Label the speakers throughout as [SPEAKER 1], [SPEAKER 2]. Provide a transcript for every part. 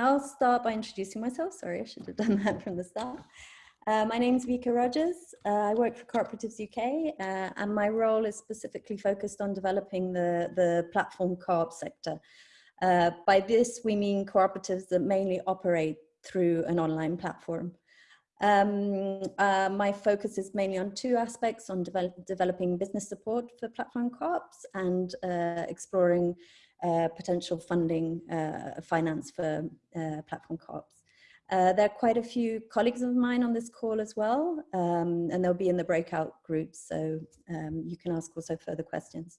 [SPEAKER 1] I'll start by introducing myself. Sorry, I should have done that from the start. Uh, my name is Vika Rogers. Uh, I work for Cooperatives UK uh, and my role is specifically focused on developing the, the platform co-op sector. Uh, by this, we mean cooperatives that mainly operate through an online platform. Um, uh, my focus is mainly on two aspects, on develop, developing business support for platform co-ops and uh, exploring uh, potential funding uh, finance for uh, platform co-ops. Uh, there are quite a few colleagues of mine on this call as well, um, and they'll be in the breakout groups, so um, you can ask also further questions.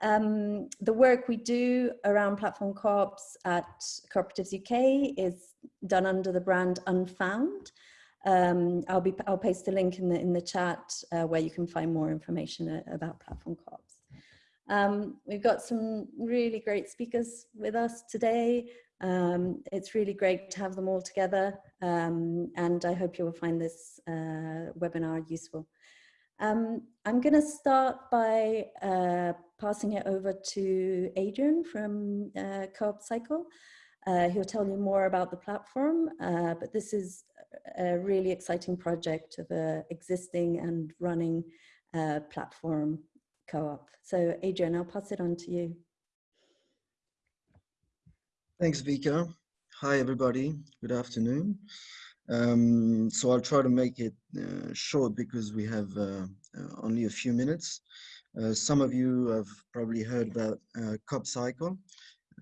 [SPEAKER 1] Um, the work we do around platform co-ops at Cooperatives UK is done under the brand Unfound, um, I'll be I'll paste a link in the in the chat uh, where you can find more information about platform co-ops. Um, we've got some really great speakers with us today. Um, it's really great to have them all together um, and I hope you will find this uh, webinar useful. Um, I'm going to start by uh, passing it over to Adrian from uh, Co-op Cycle. Uh, he'll tell you more about the platform, uh, but this is a really exciting project of an existing and running uh, platform co-op. So Adrian, I'll pass it on to you.
[SPEAKER 2] Thanks, Vika. Hi, everybody. Good afternoon. Um, so I'll try to make it uh, short because we have uh, uh, only a few minutes. some of you have probably heard about CoopCycle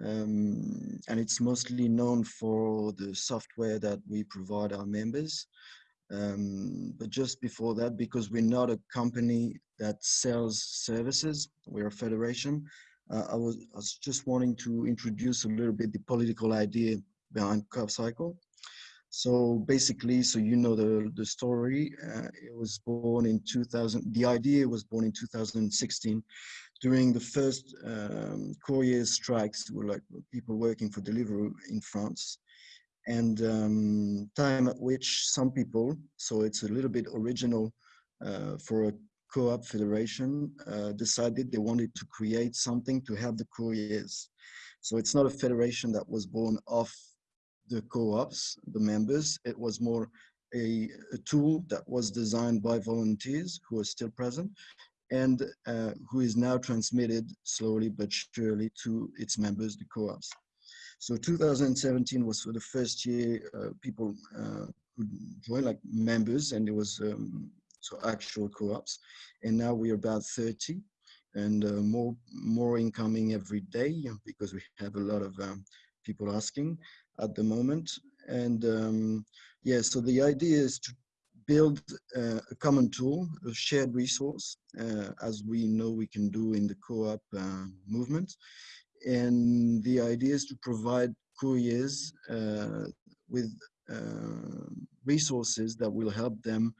[SPEAKER 2] um, and it's mostly known for the software that we provide our members. Um, but just before that, because we're not a company that sells services, we're a federation, uh, I, was, I was just wanting to introduce a little bit the political idea behind CoopCycle. So basically, so you know the, the story, uh, it was born in 2000, the idea was born in 2016 during the first um, courier strikes, were like people working for Deliveroo in France, and um, time at which some people, so it's a little bit original uh, for a co-op federation, uh, decided they wanted to create something to help the couriers. So it's not a federation that was born off the co-ops, the members. It was more a, a, tool that was designed by volunteers who are still present and uh, who is now transmitted slowly but surely to its members, the co-ops. So 2017 was for the first year uh, people uh, could join like members and it was um, so actual co-ops. And now we're about 30 and uh, more, more incoming every day because we have a lot of um, people asking at the moment. And um, yeah, so the idea is to build uh, a common tool, a shared resource, uh, as we know we can do in the co-op uh, movement. And the idea is to provide couriers uh, with uh, resources that will help them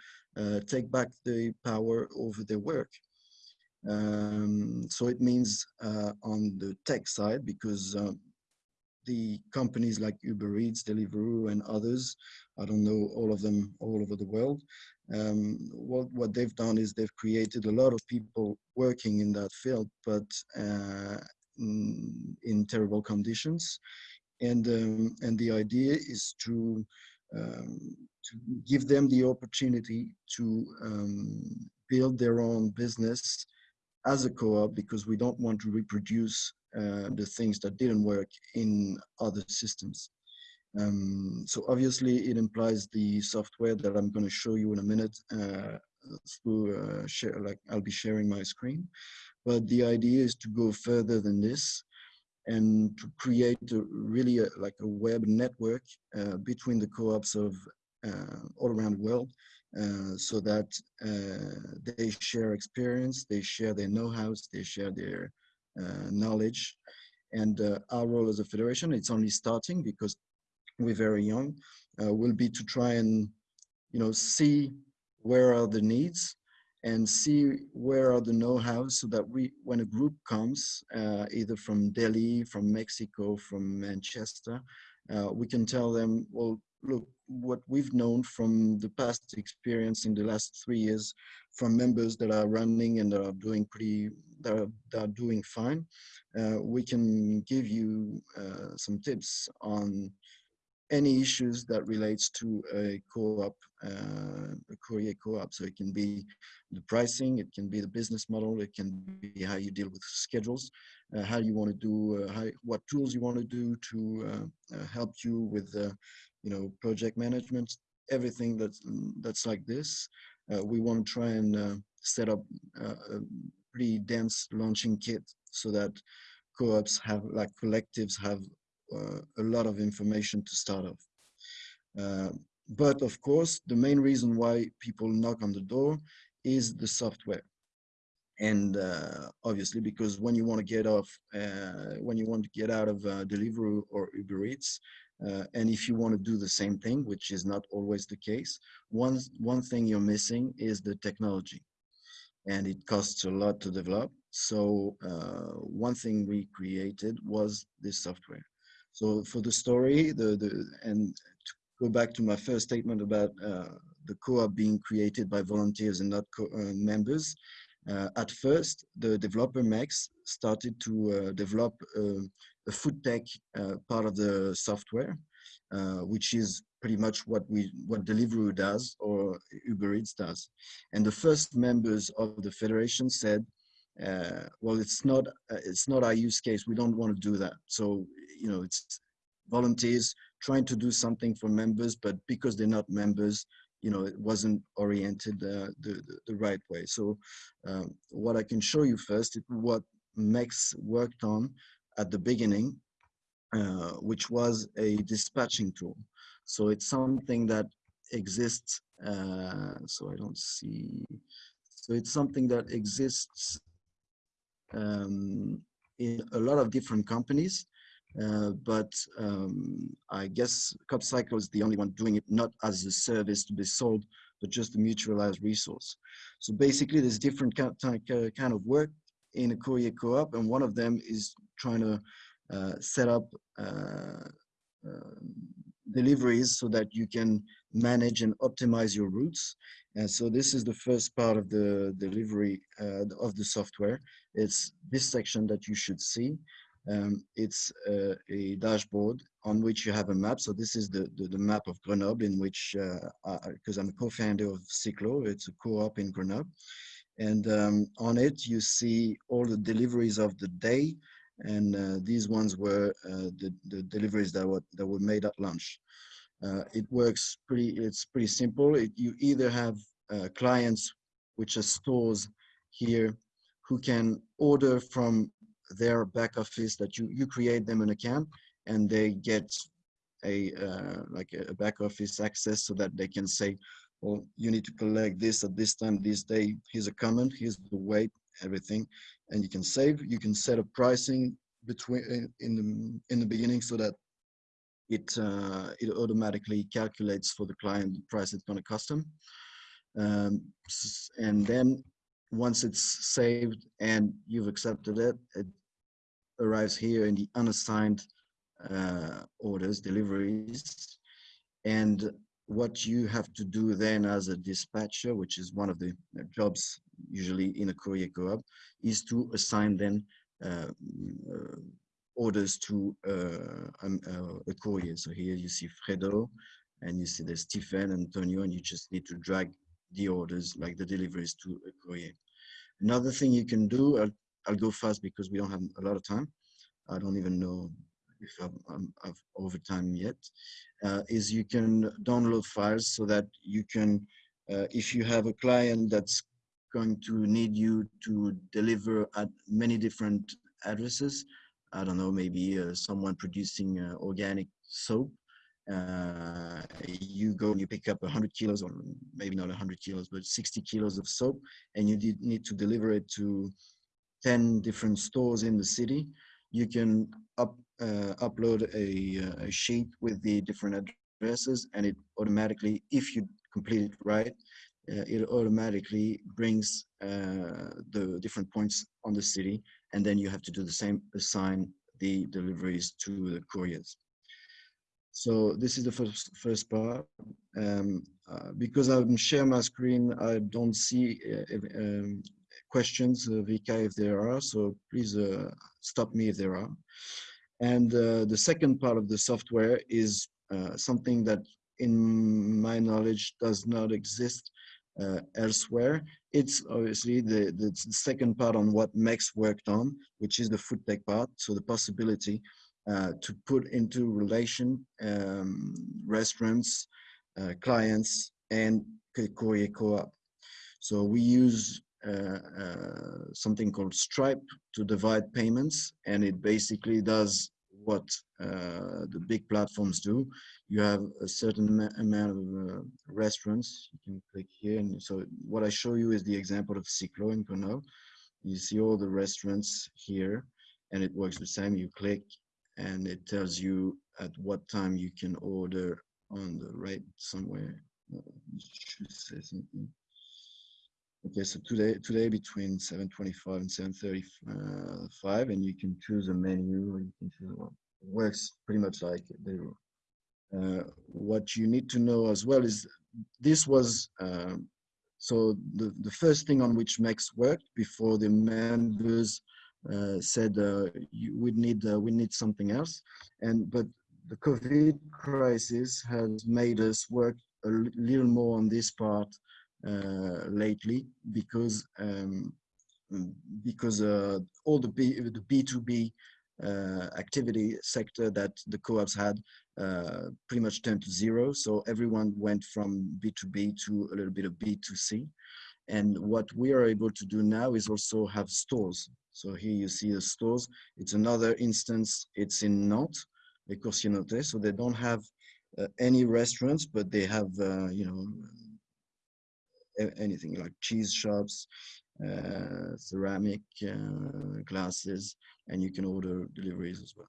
[SPEAKER 2] take back the power over their work. Um, so it means on the tech side, because the companies like Uber Eats, Deliveroo, and others. I don't know all of them all over the world. Um, what, what they've done is they've created a lot of people working in that field, but uh, in, in, terrible conditions. And, um, and the idea is to, um, to give them the opportunity to um, build their own business as a co-op because we don't want to reproduce uh, the things that didn't work in other systems. Um, so obviously it implies the software that I'm going to show you in a minute uh, through uh, share, like I'll be sharing my screen. But the idea is to go further than this and to create a, really a, like a web network uh, between the co-ops of uh, all around the world uh, so that uh, they share experience, they share their know-how, they share their uh, knowledge. And uh, our role as a federation, it's only starting because we're very young, will be to try and, you know, see where are the needs and see where are the know-how so that we, when a group comes, uh, either from Delhi, from Mexico, from Manchester, uh, we can tell them, well, look, what we've known from the past experience in the last three years from members that are running and are doing pretty, that are, that are doing fine, uh, we can give you uh, some tips on any issues that relates to a co-op, uh, a courier co-op. So it can be the pricing, it can be the business model, it can be how you deal with schedules, uh, how you want to do, uh, how, what tools you want to do to uh, uh, help you with, you know, project management, everything that's that's like this. we want to try and set up a pretty dense launching kit so that co-ops have, like collectives have uh, a lot of information to start off. Uh, but of course, the main reason why people knock on the door is the software. And uh, obviously, because when you want to get off, uh, when you want to get out of uh, Deliveroo or Uber Eats, uh, and if you want to do the same thing, which is not always the case, one, one thing you're missing is the technology. And it costs a lot to develop. So one thing we created was this software. So for the story, the, the and to go back to my first statement about uh, the co-op being created by volunteers and not uh, members, uh, at first, the developer Max started to uh, develop uh, a food tech uh, part of the software, which is pretty much what we what Deliveroo does or Uber Eats does. And the first members of the federation said, uh, well, it's not uh, it's not our use case. We don't want to do that. So you know, it's volunteers trying to do something for members, but because they're not members, you know, it wasn't oriented uh, the, the, the right way. So um, what I can show you first is what Max worked on at the beginning, uh, which was a dispatching tool. So it's something that exists. Uh, so I don't see. So it's something that exists um, in a lot of different companies. Uh, but um, I guess CoopCycle is the only one doing it not as a service to be sold, but just a mutualized resource. So basically, there's different kind of work in a courier co-op, and one of them is trying to uh, set up uh, uh, deliveries so that you can manage and optimize your routes. And so this is the first part of the delivery uh, of the software. It's this section that you should see. Um, it's uh, a dashboard on which you have a map. So this is the, the, the map of Grenoble in which, because uh, I'm a co-founder of Cyclo, it's a co-op in Grenoble. And um, on it, you see all the deliveries of the day. And uh, these ones were uh, the, the deliveries that were, that were made at lunch. Uh, it works pretty, it's pretty simple. It, you either have uh, clients, which are stores here, who can order from their back office that you, you create them an account and they get a uh, like a back office access so that they can say, well, you need to collect this at this time, this day, here's a comment, here's the weight, everything, and you can save, you can set up pricing between in the in the beginning so that it uh, it automatically calculates for the client the price it's going to cost them. Um, and then once it's saved and you've accepted it, it arrives here in the unassigned uh, orders, deliveries. And what you have to do then as a dispatcher, which is one of the jobs usually in a courier co-op, is to assign then uh, uh, orders to uh, um, uh, a courier. So here you see Fredo, and you see there's Stephen, Antonio, and you just need to drag the orders, like the deliveries to a courier. Another thing you can do, I'll, I'll go fast because we don't have a lot of time. I don't even know if I'm, I'm, I'm over time yet, uh, is you can download files so that you can, uh, if you have a client that's going to need you to deliver at many different addresses, I don't know, maybe uh, someone producing uh, organic soap, uh, you go and you pick up 100 kilos or maybe not 100 kilos but 60 kilos of soap and you did need to deliver it to 10 different stores in the city. You can up, uh, upload a, uh, a, sheet with the different addresses and it automatically if you complete it right uh, it automatically brings uh, the different points on the city and then you have to do the same assign the deliveries to the couriers so this is the first, first part. Um, uh, because I'm share my screen, I don't see uh, um, questions, uh, Vika, if there are. So please uh, stop me if there are. And uh, the second part of the software is uh, something that in my knowledge does not exist elsewhere. It's obviously the, the, the, second part on what Max worked on, which is the food tech part. So the possibility uh, to put into relation um, restaurants, uh, clients, and courier co-op. So we use uh, uh, something called Stripe to divide payments, and it basically does what uh, the big platforms do. You have a certain amount of restaurants. You can click here. And so what I show you is the example of Ciclo in Connaught. You see all the restaurants here and it works the same. You click and it tells you at what time you can order on the right somewhere. Uh, say something. Okay, so today today between 7:25 and 7:35, and you can choose a menu. Or you can choose one. Works pretty much like they. Uh, what you need to know as well is this was uh, so the the first thing on which Max worked before the members said uh, we need uh, we need something else, and but the COVID crisis has made us work a little more on this part uh, lately because um, because uh, all the B the B2B uh, activity sector that the co-ops had uh, pretty much turned to zero. So everyone went from B2B to a little bit of B2C. And what we are able to do now is also have stores. So here you see the stores. It's another instance. It's in Nantes, Les Coursiers So they don't have uh, any restaurants, but they have, uh, you know, anything like cheese shops, uh, ceramic uh, glasses, and you can order deliveries as well.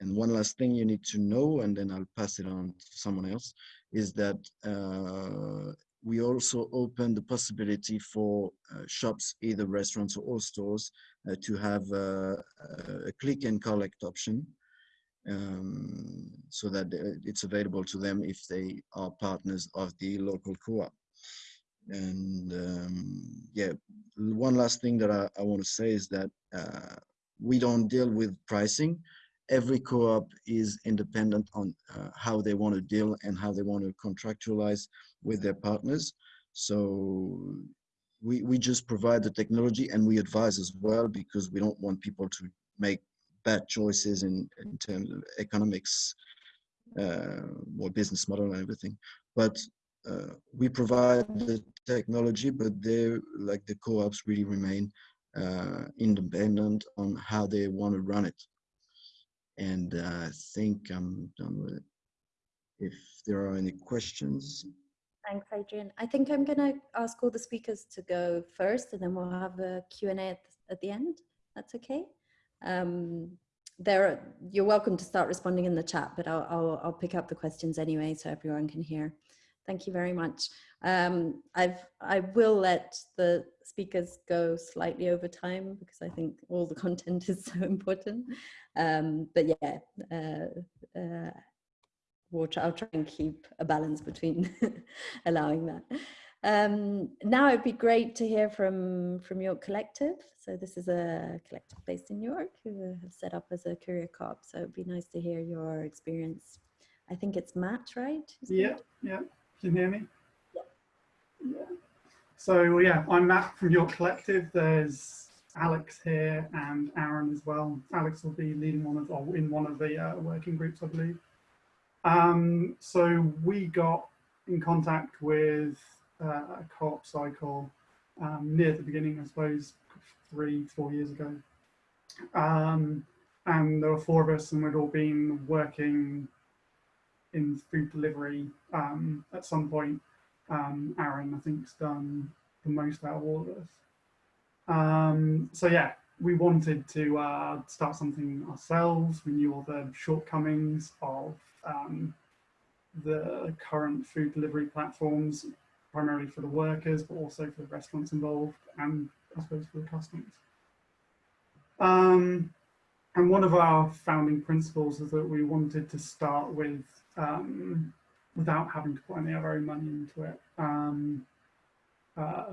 [SPEAKER 2] And one last thing you need to know, and then I'll pass it on to someone else, is that uh, we also open the possibility for uh, shops, either restaurants or stores, uh, to have uh, a click and collect option um, so that it's available to them if they are partners of the local co-op. And um, yeah, one last thing that I, I want to say is that uh, we don't deal with pricing. Every co-op is independent on uh, how they want to deal and how they want to contractualize with their partners. So we, we just provide the technology and we advise as well because we don't want people to make bad choices in, in terms of economics uh, or business model and everything. But uh, we provide the technology, but they like the co-ops really remain uh, independent on how they want to run it. And uh, I think I'm done with it. If there are any questions.
[SPEAKER 1] Thanks, Adrian. I think I'm going to ask all the speakers to go first, and then we'll have a Q&A at, at the end. That's okay. Um, there, you're welcome to start responding in the chat, but I'll, I'll, I'll pick up the questions anyway so everyone can hear. Thank you very much. Um, I've, I will let the speakers go slightly over time because I think all the content is so important. Um, but yeah, uh, uh, we'll try, I'll try and keep a balance between allowing that. Um, now it'd be great to hear from, from York Collective. So this is a collective based in New York who have set up as a courier co-op. So it'd be nice to hear your experience. I think it's Matt, right?
[SPEAKER 3] Yeah, yeah. Can you hear me? Yeah. yeah. So yeah, I'm Matt from York Collective. There's Alex here and Aaron as well. Alex will be leading one of, or in one of the uh, working groups, I believe. Um, so we got in contact with uh, a co-op cycle um, near the beginning, I suppose, three, four years ago. Um, and there were four of us and we'd all been working in food delivery um, at some point. Um, Aaron, I think, has done the most out of all of us. Um, so yeah, we wanted to uh, start something ourselves. We knew all the shortcomings of um, the current food delivery platforms, primarily for the workers, but also for the restaurants involved and I suppose for the customers. Um, and one of our founding principles is that we wanted to start with um, without having to put any of our own money into it. Um, uh,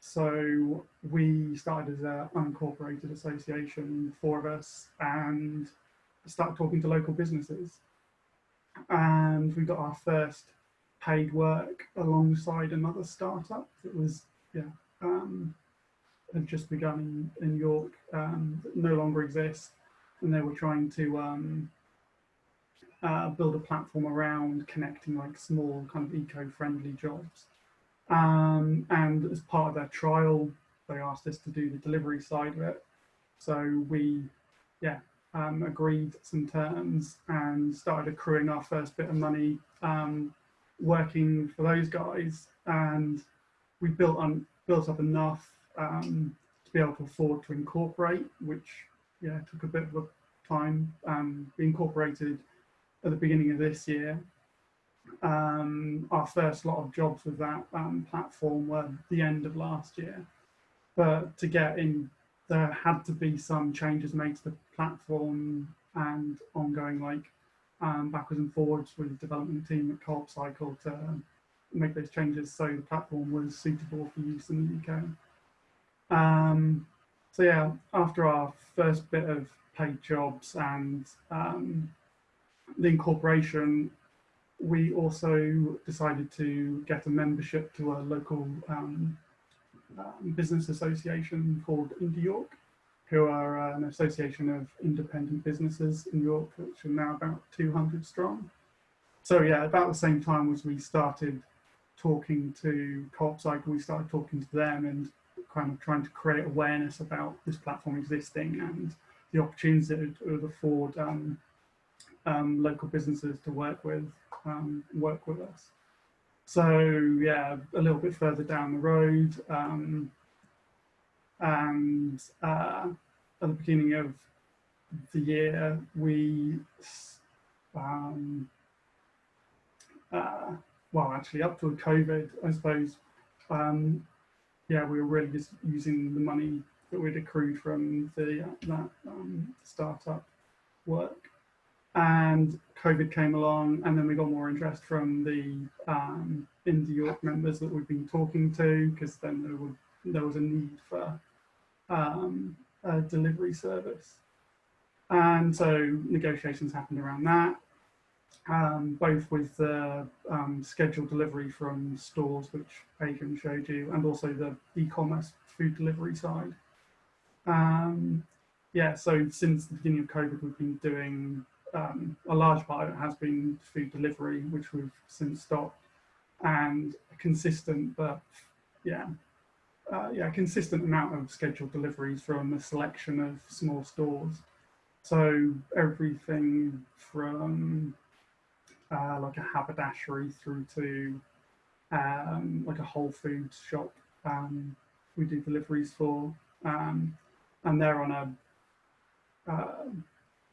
[SPEAKER 3] so we started as an unincorporated association, four of us, and started talking to local businesses. and we got our first paid work alongside another startup that was yeah um, had just begun in, in York um, no longer exists and they were trying to um, uh, build a platform around connecting like small kind of eco-friendly jobs. Um, and as part of their trial they asked us to do the delivery side of it. So we yeah um, agreed some terms and started accruing our first bit of money um, working for those guys. And we built on built up enough um, to be able to afford to incorporate which yeah took a bit of time um, we incorporated at the beginning of this year um, our first lot of jobs with that um, platform were the end of last year but to get in there had to be some changes made to the platform and ongoing like um, backwards and forwards with the development team at Co-op Cycle to make those changes so the platform was suitable for use in the UK. Um, so yeah, after our first bit of paid jobs and um, the incorporation, we also decided to get a membership to a local um, um, business association called Indie York, who are uh, an association of independent businesses in York, which are now about 200 strong. So yeah, about the same time as we started talking to Co-op we started talking to them and kind of trying to create awareness about this platform existing and the opportunities that it would afford um, um, local businesses to work with, um, work with us. So yeah, a little bit further down the road, um, and uh, at the beginning of the year, we, um, uh, well, actually up to COVID, I suppose, um, yeah, we were really just using the money that we'd accrued from the uh, that um, startup work and COVID came along, and then we got more interest from the um, York members that we've been talking to, because then there, there was a need for um, a delivery service. And so negotiations happened around that, um, both with the um, scheduled delivery from stores, which Adrian showed you, and also the e-commerce food delivery side. Um, yeah, so since the beginning of COVID, we've been doing um, a large part of it has been food delivery, which we've since stopped, and a consistent, but yeah, uh, yeah, consistent amount of scheduled deliveries from a selection of small stores. So everything from uh, like a haberdashery through to um, like a Whole Foods shop, um, we do deliveries for, um, and they're on a uh,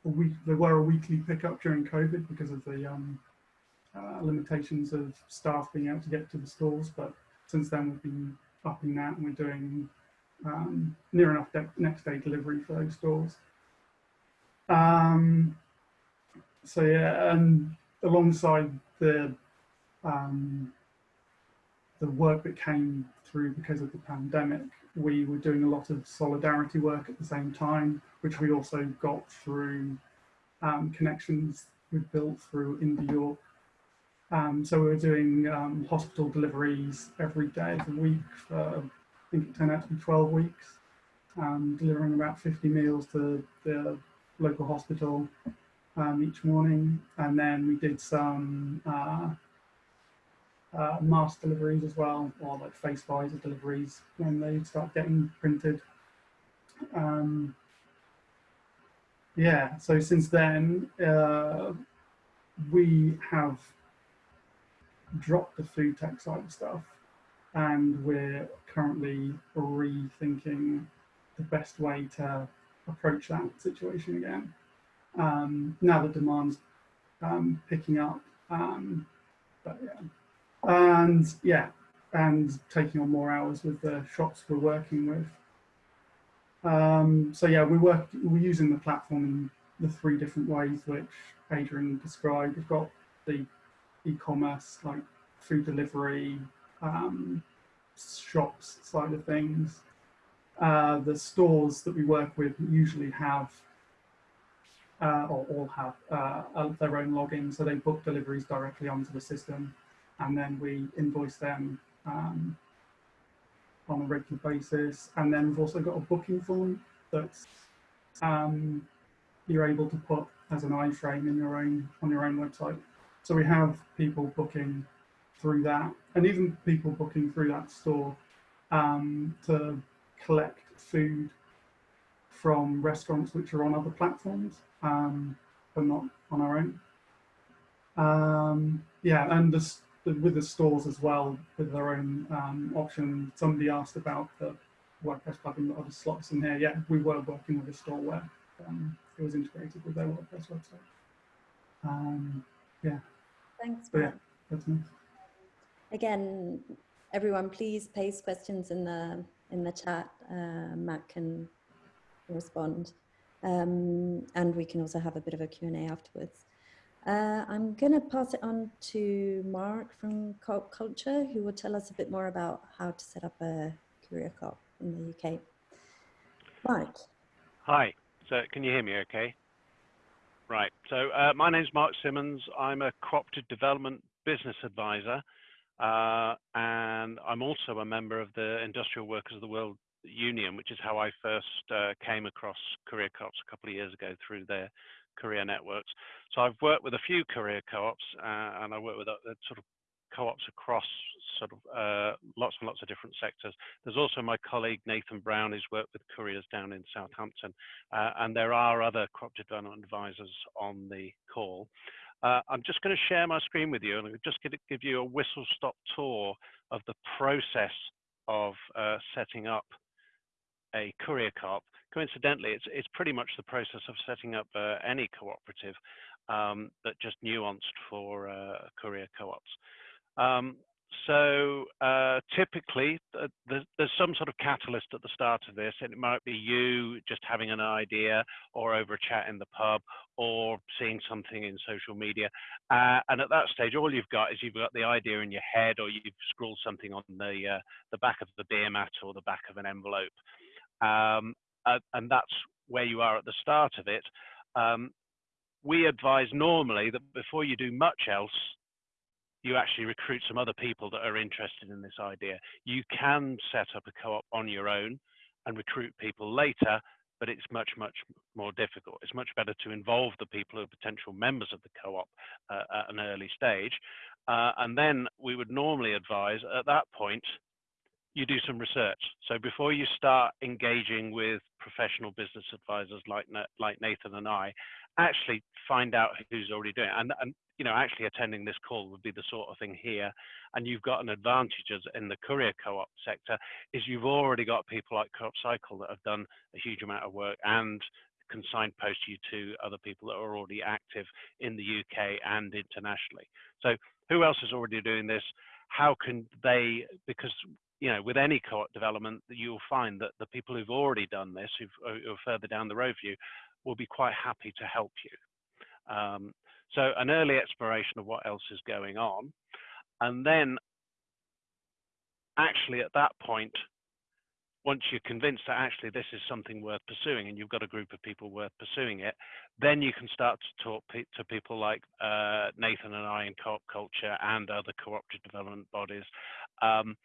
[SPEAKER 3] a week, there were a weekly pickup during COVID because of the um, uh, limitations of staff being able to get to the stores. But since then, we've been upping that and we're doing um, near enough next day delivery for those stores. Um, so yeah, and alongside the um, the work that came through because of the pandemic, we were doing a lot of solidarity work at the same time, which we also got through um, connections we built through Indie York. Um, so we were doing um, hospital deliveries every day of the week for, I think it turned out to be 12 weeks, um, delivering about 50 meals to the local hospital um, each morning. And then we did some uh, uh, mask deliveries as well, or like face visor deliveries when they start getting printed. Um, yeah, so since then, uh, we have dropped the food tech side of stuff and we're currently rethinking the best way to approach that situation again. Um, now the demand's um, picking up, um, but yeah and yeah, and taking on more hours with the shops we're working with. Um, so yeah, we work, we're using the platform in the three different ways which Adrian described. We've got the e-commerce, like food delivery, um, shops side of things. Uh, the stores that we work with usually have uh, or all have uh, uh, their own login, so they book deliveries directly onto the system, and then we invoice them um, on a regular basis. And then we've also got a booking form that um, you're able to put as an iframe in your own on your own website. So we have people booking through that, and even people booking through that store um, to collect food from restaurants which are on other platforms, um, but not on our own. Um, yeah, and the, with the stores as well, with their own um, option. Somebody asked about the WordPress plugin that other slots in here. Yeah, we were working with a store where um, it was integrated with their WordPress website. Um, yeah.
[SPEAKER 1] Thanks,
[SPEAKER 3] But yeah, that's nice.
[SPEAKER 1] Again, everyone, please paste questions in the in the chat. Uh, Matt can respond, um, and we can also have a bit of a Q and A afterwards. Uh, I'm going to pass it on to Mark from Co-op Culture, who will tell us a bit more about how to set up a courier co-op in the UK. Mark.
[SPEAKER 4] Hi. So can you hear me okay? Right. So uh, my name's Mark Simmons. I'm a cooperative development business advisor. Uh, and I'm also a member of the Industrial Workers of the World Union, which is how I first uh, came across courier co-ops a couple of years ago through their courier networks. So I've worked with a few courier co-ops uh, and I work with uh, sort of co-ops across sort of uh, lots and lots of different sectors. There's also my colleague Nathan Brown who's worked with couriers down in Southampton uh, and there are other cooperative development advisors on the call. Uh, I'm just going to share my screen with you and I'm just going to give you a whistle stop tour of the process of uh, setting up a courier co-op. Coincidentally, it's, it's pretty much the process of setting up uh, any cooperative, um, but just nuanced for uh, courier co-ops. Um, so uh, typically, uh, there's, there's, some sort of catalyst at the start of this, and it might be you just having an idea, or over a chat in the pub, or seeing something in social media. Uh, and at that stage, all you've got is you've got the idea in your head, or you've scrawled something on the uh, the back of the beer mat or the back of an envelope, um, and that's where you are at the start of it. Um, we advise normally that before you do much else, you actually recruit some other people that are interested in this idea. You can set up a co-op on your own and recruit people later, but it's much, much more difficult. It's much better to involve the people who are potential members of the co-op uh, at an early stage. Uh, and then we would normally advise at that point, you do some research. So before you start engaging with professional business advisors like, like Nathan and I, actually find out who's already doing it. And, and you know, actually attending this call would be the sort of thing here. And you've got an advantage as in the courier co-op sector is you've already got people like Co-op Cycle that have done a huge amount of work and can signpost you to other people that are already active in the UK and internationally. So who else is already doing this? How can they, because you know, with any co-op development, you'll find that the people who've already done this, who've, who are further down the road for you, will be quite happy to help you. Um, so an early exploration of what else is going on. And then actually at that point, once you're convinced that actually this is something worth pursuing and you've got a group of people worth pursuing it, then you can start to talk pe to people like uh, Nathan and I in co-op culture and other cooperative development bodies um,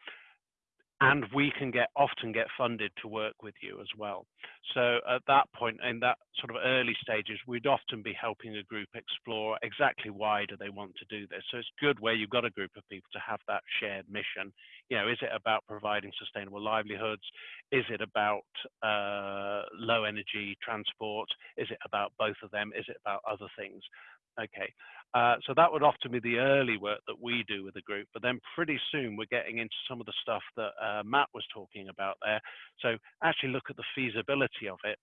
[SPEAKER 4] and we can get often get funded to work with you as well. So at that point, in that sort of early stages, we'd often be helping a group explore exactly why do they want to do this. So it's good where you've got a group of people to have that shared mission. You know, is it about providing sustainable livelihoods? Is it about uh, low energy transport? Is it about both of them? Is it about other things? Okay, uh, so that would often be the early work that we do with the group, but then pretty soon we're getting into some of the stuff that uh, Matt was talking about there. So actually look at the feasibility of it.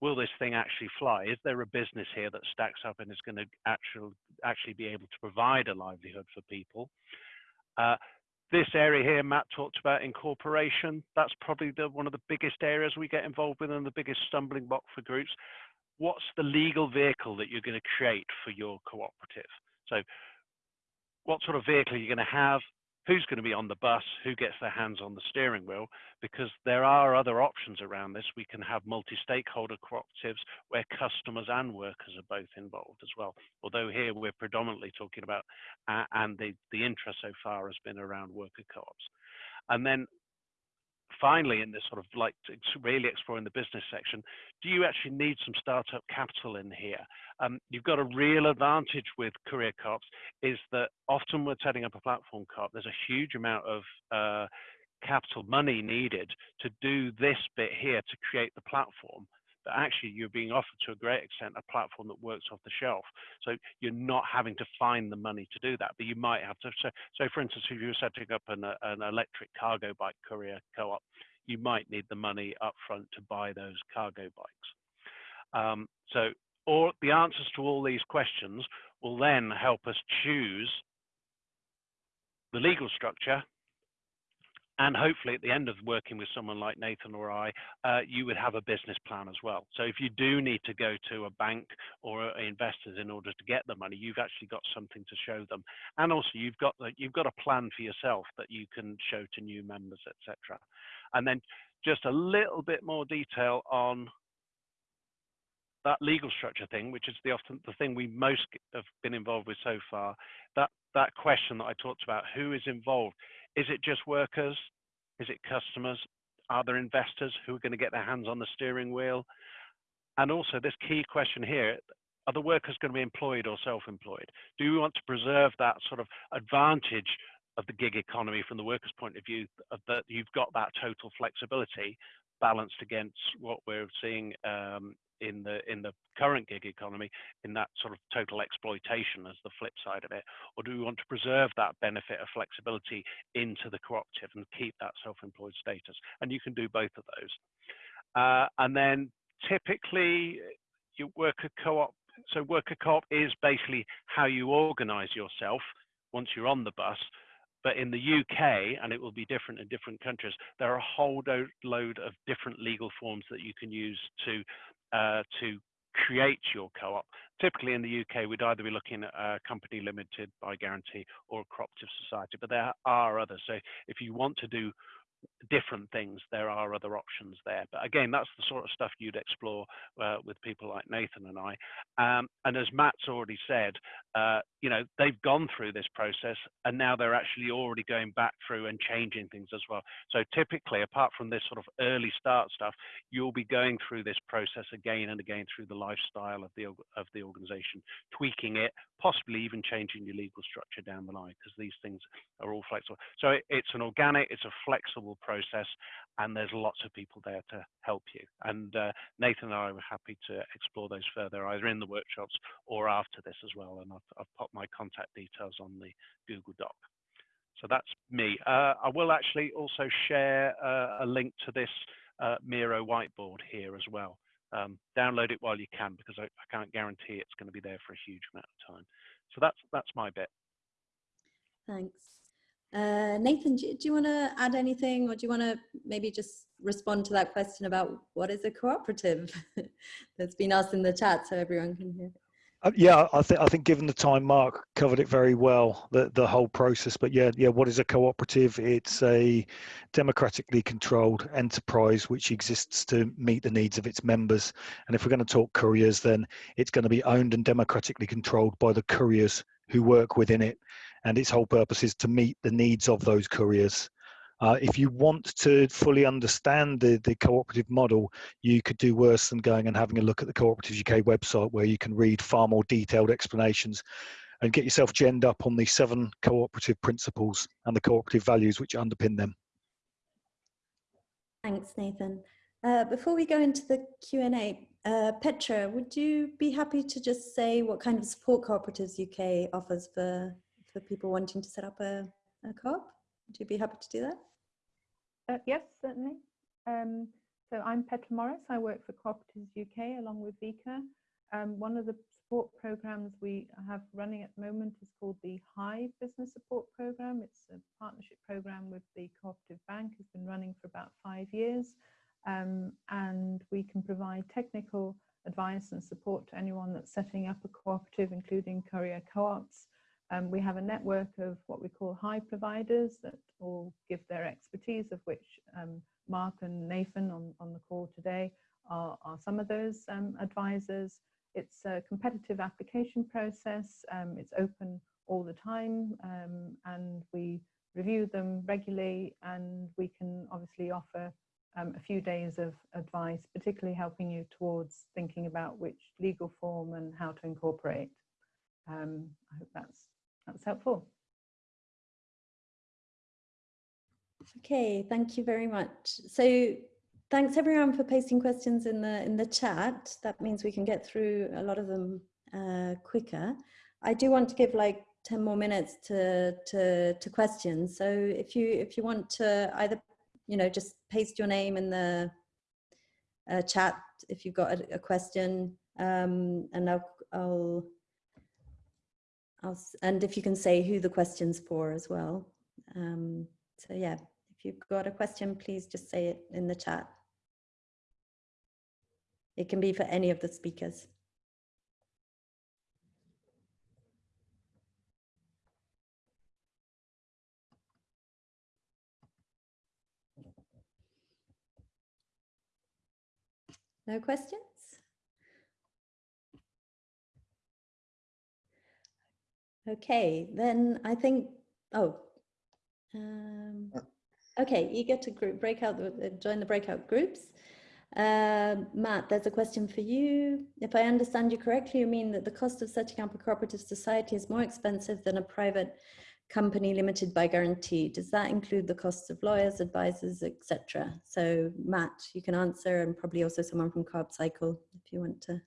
[SPEAKER 4] Will this thing actually fly? Is there a business here that stacks up and is going to actually actually be able to provide a livelihood for people? Uh, this area here, Matt talked about incorporation. That's probably the, one of the biggest areas we get involved with and the biggest stumbling block for groups what's the legal vehicle that you're going to create for your cooperative? So what sort of vehicle are you going to have? who's going to be on the bus, who gets their hands on the steering wheel, because there are other options around this. We can have multi-stakeholder cooperatives where customers and workers are both involved as well. Although here we're predominantly talking about, uh, and the, the interest so far has been around worker co-ops. And then finally, in this sort of like really exploring the business section, do you actually need some startup capital in here? Um, you've got a real advantage with courier co-ops is that often we're setting up a platform co-op, there's a huge amount of uh, capital money needed to do this bit here to create the platform but actually you're being offered to a great extent a platform that works off the shelf. So you're not having to find the money to do that, but you might have to. So, so for instance, if you're setting up an, an electric cargo bike courier co-op, you might need the money up front to buy those cargo bikes. Um, so or the answers to all these questions will then help us choose the legal structure and hopefully at the end of working with someone like Nathan or I, uh, you would have a business plan as well. So if you do need to go to a bank or investors in order to get the money, you've actually got something to show them. And also you've got the, you've got a plan for yourself that you can show to new members, etc. And then just a little bit more detail on that legal structure thing, which is the often the thing we most have been involved with so far, that that question that I talked about, who is involved? Is it just workers? Is it customers? Are there investors who are going to get their hands on the steering wheel? And also this key question here, are the workers going to be employed or self-employed? Do we want to preserve that sort of advantage of the gig economy from the workers' point of view, that you've got that total flexibility balanced against what we're seeing um, in the in the current gig economy in that sort of total exploitation as the flip side of it or do we want to preserve that benefit of flexibility into the cooperative and keep that self-employed status? And you can do both of those. Uh, and then typically you work a co-op so worker co-op is basically how you organize yourself once you're on the bus. But in the UK, and it will be different in different countries, there are a whole load of different legal forms that you can use to uh, to create your co-op. Typically in the UK, we'd either be looking at a company limited by guarantee or a cooperative society, but there are others. So if you want to do different things, there are other options there. But again, that's the sort of stuff you'd explore uh, with people like Nathan and I. Um, and as Matt's already said, uh, you know, they've gone through this process and now they're actually already going back through and changing things as well. So typically, apart from this sort of early start stuff, you'll be going through this process again and again through the lifestyle of the of the organization, tweaking it, possibly even changing your legal structure down the line because these things are all flexible. So it, it's an organic, it's a flexible process, and there's lots of people there to help you. And uh, Nathan and I were happy to explore those further, either in the workshops or after this as well. And I've, I've popped my contact details on the Google Doc. So that's me. Uh, I will actually also share uh, a link to this uh, Miro whiteboard here as well. Um, download it while you can because I, I can't guarantee it's going to be there for a huge amount of time. So that's that's my bit.
[SPEAKER 1] Thanks. Uh, Nathan, do, do you want to add anything or do you want to maybe just respond to that question about what is a cooperative that's been asked in the chat so everyone can hear?
[SPEAKER 5] Uh, yeah, I think I think given the time, Mark covered it very well, the the whole process. But yeah, yeah, what is a cooperative? It's a democratically controlled enterprise which exists to meet the needs of its members. And if we're going to talk couriers, then it's going to be owned and democratically controlled by the couriers who work within it and its whole purpose is to meet the needs of those couriers. Uh, if you want to fully understand the, the cooperative model, you could do worse than going and having a look at the Cooperatives UK website where you can read far more detailed explanations and get yourself genned up on the seven cooperative principles and the cooperative values which underpin them.
[SPEAKER 1] Thanks, Nathan. Uh, before we go into the Q&A, uh, Petra, would you be happy to just say what kind of support Cooperatives UK offers for for people wanting to set up a, a co-op? Would you be happy to do that?
[SPEAKER 6] Uh, yes, certainly. Um, so I'm Petra Morris. I work for Cooperatives UK along with Vika. Um, one of the support programs we have running at the moment is called the Hive Business Support Program. It's a partnership program with the Cooperative Bank. It's been running for about five years. Um, and we can provide technical advice and support to anyone that's setting up a cooperative, including courier co-ops Um, we have a network of what we call Hive providers that all give their expertise, of which um, Mark and Nathan on, on the call today are, are some of those um, advisors. It's a competitive application process. Um, it's open all the time um, and we review them regularly and we can obviously offer um, a few days of advice, particularly helping you towards thinking about which legal form and how to incorporate. Um, I hope that's, that's helpful.
[SPEAKER 1] Okay, thank you very much. So thanks everyone for posting questions in the in the chat. That means we can get through a lot of them uh, quicker. I do want to give like 10 more minutes to, to, to questions. So if you, if you want to either, you know, just paste your name in the uh, chat if you've got a, a question um, and I'll, I'll, I'll, and if you can say who the question's for as well. Um, so yeah, if you've got a question, please just say it in the chat. It can be for any of the speakers. No questions? Okay, then I think, oh, um, okay, eager to group breakout, uh, join the breakout groups. Uh, Matt, there's a question for you. If I understand you correctly, you mean that the cost of setting up a cooperative society is more expensive than a private company limited by guarantee. Does that include the costs of lawyers, advisors, etc.? So Matt, you can answer and probably also someone from CoopCycle if you want to.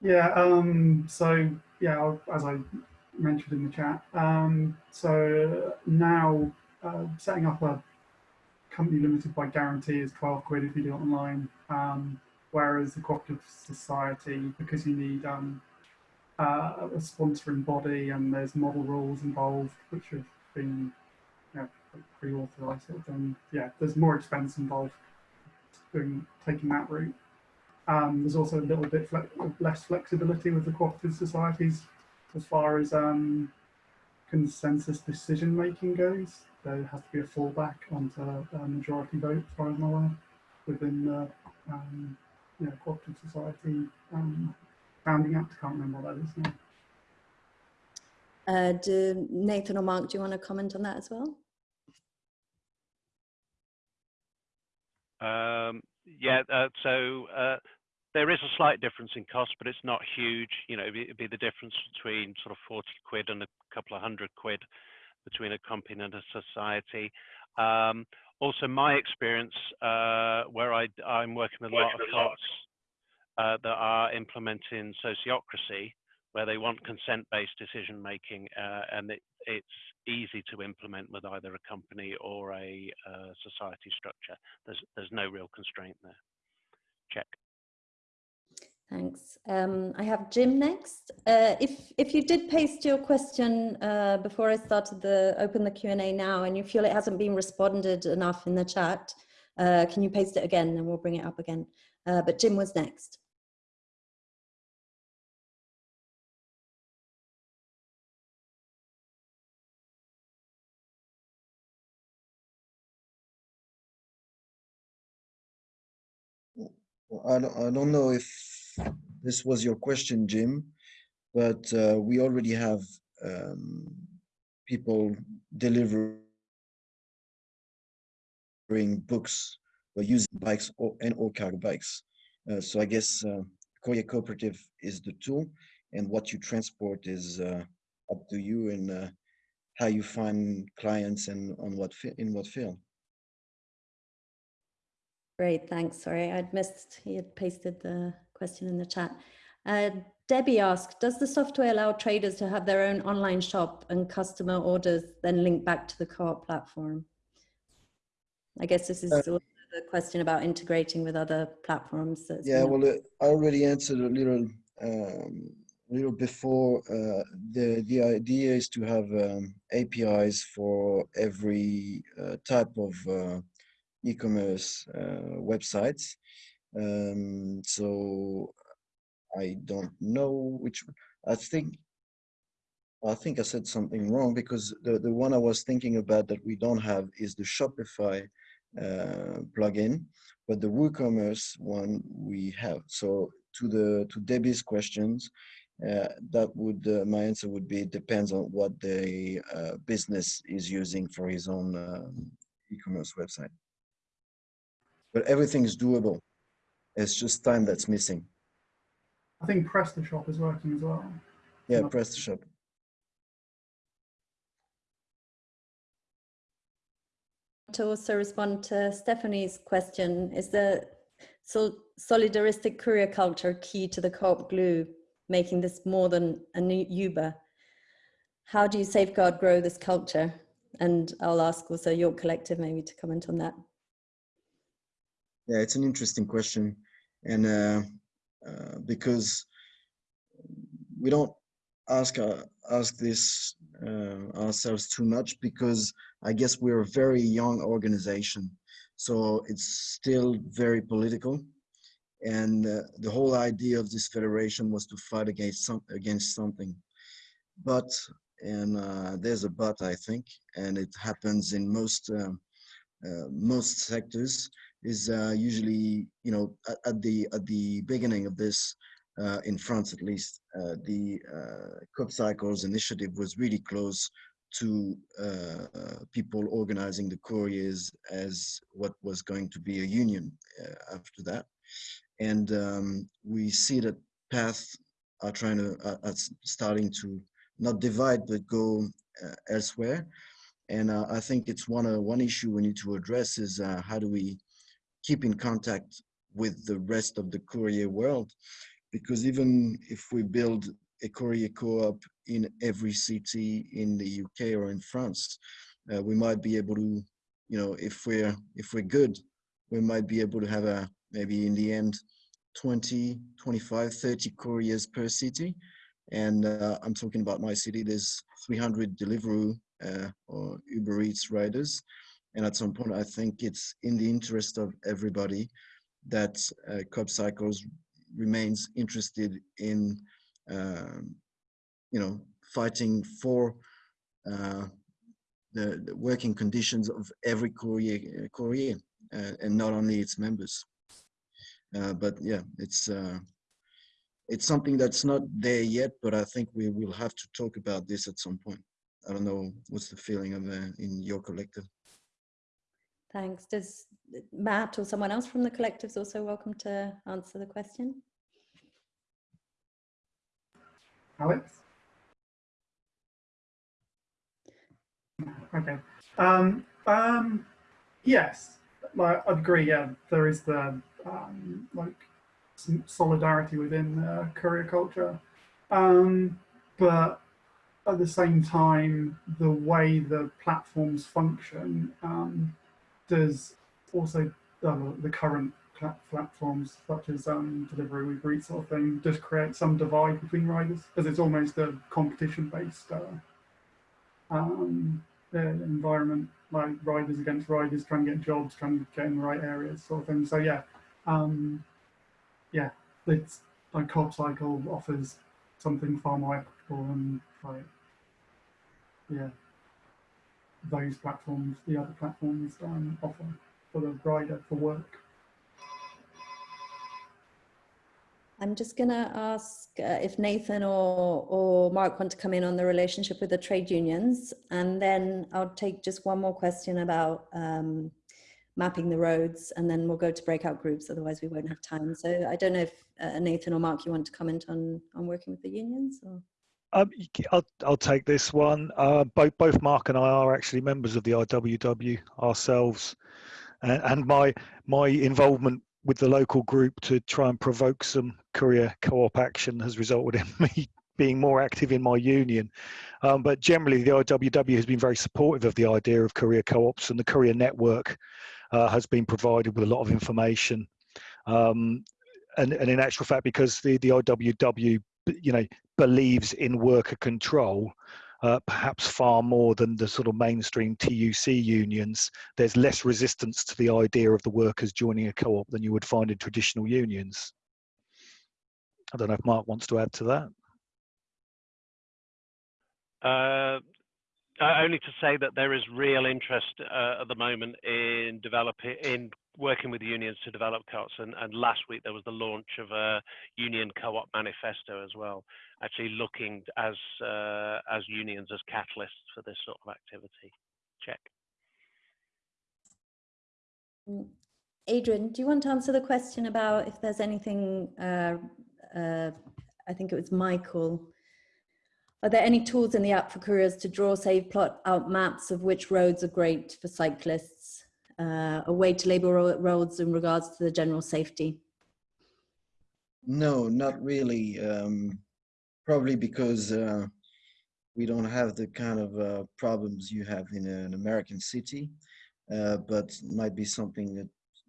[SPEAKER 3] Yeah, um, so yeah, as I mentioned in the chat, um, so now uh, setting up a company limited by guarantee is 12 quid if you do it online, um, whereas the cooperative society, because you need um, uh, a sponsoring body and there's model rules involved which have been you know, pre-authorized and yeah there's more expense involved doing taking that route um, there's also a little bit fle less flexibility with the cooperative societies as far as um, consensus decision making goes there has to be a fallback onto a majority vote as far as I'm aware within the um, you know, cooperative society um, Founding Act. I Can't remember what that is now.
[SPEAKER 1] Uh, do Nathan or Mark, do you want to comment on that as well?
[SPEAKER 4] Um, yeah, uh, so uh, there is a slight difference in cost, but it's not huge. You know, it'd be the difference between sort of 40 quid and a couple of hundred quid between a company and a society. Um, also, my experience uh, where I, I'm working with a lot of co-ops uh, that are implementing sociocracy, where they want consent-based decision making, uh, and it, it's easy to implement with either a company or a uh, society structure. There's there's no real constraint there. Check.
[SPEAKER 1] Thanks. Um, I have Jim next. Uh, if if you did paste your question uh, before I started the open the Q and A now, and you feel it hasn't been responded enough in the chat, uh, can you paste it again, and we'll bring it up again. Uh, but Jim was next.
[SPEAKER 2] I don't, I don't know if this was your question, Jim, but uh, we already have um, people delivering books or using bikes or, and or cargo bikes. Uh, so I guess uh, Courier Cooperative is the tool and what you transport is uh, up to you and uh, how you find clients and on what in what field.
[SPEAKER 1] Great, thanks. Sorry, I'd missed, he had pasted the question in the chat. Uh, Debbie asked, does the software allow traders to have their own online shop and customer orders then link back to the co-op platform? I guess this is uh, the question about integrating with other platforms.
[SPEAKER 2] Yeah, well, uh, I already answered a little, um, little before. Uh, the the idea is to have um, APIs for every uh, type of uh, e-commerce uh, websites. Um, so I don't know which, I think I think I said something wrong because the, the one I was thinking about that we don't have is the Shopify uh, plugin, but the WooCommerce one we have. So to the to Debbie's questions, uh, that would uh, my answer would be it depends on what the uh, business is using for his own um, e-commerce website. But everything is doable. It's just time that's missing.
[SPEAKER 3] I think PrestaShop is working as well.
[SPEAKER 2] Yeah,
[SPEAKER 3] No.
[SPEAKER 2] PrestaShop.
[SPEAKER 1] To also respond to Stephanie's question, is the sol- solidaristic courier culture key to the co-op glue, making this more than a new Uber? How do you safeguard grow this culture? And I'll ask also your collective maybe to comment on that.
[SPEAKER 2] Yeah, it's an interesting question, and uh, uh, because we don't ask uh, ask this uh, ourselves too much, because I guess we're a very young organization, so it's still very political, and uh, the whole idea of this federation was to fight against some against something, but and uh, there's a but I think, and it happens in most um, uh, most sectors is uh, usually, you know, at, at, the at the beginning of this, uh, in France at least, uh, the uh, CoopCycle's initiative was really close to uh, people organizing the couriers as what was going to be a union uh, after that. And um, we see that paths are trying to, uh, are starting to not divide, but go elsewhere. And I think it's one, one issue we need to address is how do we keep in contact with the rest of the courier world because even if we build a courier co-op in every city in the UK or in France uh, we might be able to you know if we're if we're good we might be able to have a maybe in the end 20 25 30 couriers per city. And uh, I'm talking about my city there's 300 Deliveroo uh, or Uber Eats riders and at some point, I think it's in the interest of everybody that uh, CoopCycles remains interested in, um, you know, fighting for uh, the, the, working conditions of every courier, courier uh, and not only its members. Uh, but yeah, it's uh, it's something that's not there yet, but I think we will have to talk about this at some point. I don't know what's the feeling of uh, in your collective.
[SPEAKER 1] Thanks. Does Matt or someone else from the collectives also welcome to answer the question?
[SPEAKER 3] Alex? Okay. Um, um, yes, I'd agree. Yeah, there is the um, like solidarity within uh, courier culture, um, but at the same time, the way the platforms function um, does also uh, the current platforms such as um, Deliveroo, Uber Eats sort of thing does create some divide between riders because it's almost a competition-based uh, um, uh, environment, like riders against riders trying to get jobs, trying to get in the right areas, sort of thing. So yeah, um, yeah, it's like CoopCycle offers something far more equitable and like yeah those platforms, the other platforms um, offer for the rider for work.
[SPEAKER 1] I'm just going to ask uh, if Nathan or, or Mark want to come in on the relationship with the trade unions, and then I'll take just one more question about um, mapping the roads, and then we'll go to breakout groups, otherwise we won't have time. So I don't know if uh, Nathan or Mark, you want to comment on, on working with the unions? Or?
[SPEAKER 5] Um, I'll, I'll take this one. Uh, both, both Mark and I are actually members of the IWW ourselves, and, and my my involvement with the local group to try and provoke some courier co-op action has resulted in me being more active in my union. Um, but generally, the IWW has been very supportive of the idea of courier co-ops, and the courier network uh, has been provided with a lot of information. Um, and, and in actual fact, because the, the IWW you know believes in worker control uh, perhaps far more than the sort of mainstream TUC unions, there's less resistance to the idea of the workers joining a co-op than you would find in traditional unions. I don't know if Mark wants to add to that.
[SPEAKER 4] Uh, uh, only to say that there is real interest uh, at the moment in developing, in working with unions to develop co-ops. And, and, last week there was the launch of a union co-op manifesto as well, actually looking as uh, as unions as catalysts for this sort of activity. Check.
[SPEAKER 1] Mm, Adrian, do you want to answer the question about if there's anything? Uh, uh, I think it was Michael are there any tools in the app for couriers to draw, save, plot out maps of which roads are great for cyclists? Uh, a way to label roads in regards to the general safety?
[SPEAKER 2] No, not really. Um, probably because uh, we don't have the kind of uh, problems you have in an American city, uh, but might be something that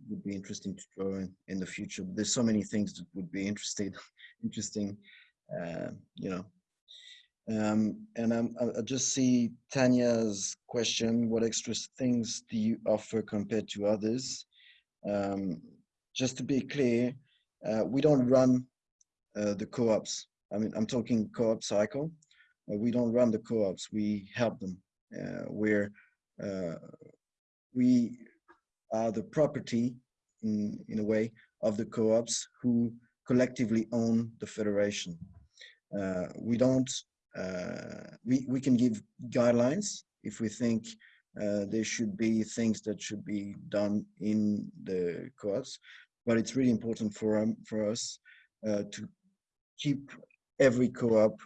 [SPEAKER 2] would be interesting to draw in, in the future. There's so many things that would be interesting, interesting, uh, you know, um, and I'm, I just see Tanya's question, what extra things do you offer compared to others? Um, just to be clear, uh, we don't run uh, the co-ops. I mean, I'm talking CoopCycle. Uh, we don't run the co-ops, we help them. Uh, we're, uh, we are the property in, in a way of the co-ops who collectively own the federation. Uh, we don't we, we can give guidelines if we think uh, there should be things that should be done in the co-ops, but it's really important for, um, for us uh, to keep every co-op